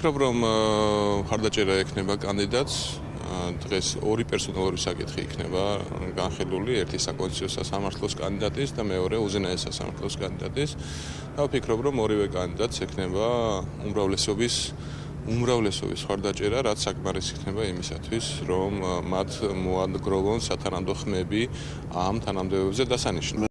ვფიქრობ, რომ ხარდაჭერა ექნება კანდიდატს. დღეს ორი პერსონალური საკითხი იქნება განხილული, ერთი საკონსტიტუციო სასამართლოს კანდიდატის და მეორე უზენაეს სასამართლოს კანდიდატის. და ვფიქრობ, რომ ორივე კანდიდატს ექნება უმრავლესობის უმრავლესობის ხარდაჭერა, რაც საკმარისი იქნება იმისათვის, რომ მათ მოანგროვონ სათანადო ხმები ამ თანამდებობებზე დასანიშნად.